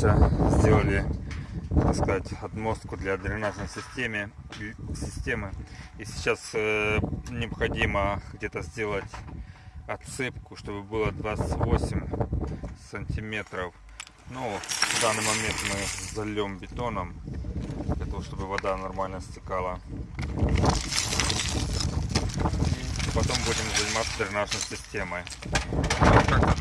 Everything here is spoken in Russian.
все сделали, так сказать, отмостку для дренажной системы. системы. И сейчас э, необходимо где-то сделать отсыпку, чтобы было 28 сантиметров. Ну, в данный момент мы зальем бетоном, для того, чтобы вода нормально стекала. И потом будем заниматься дренажной системой. Как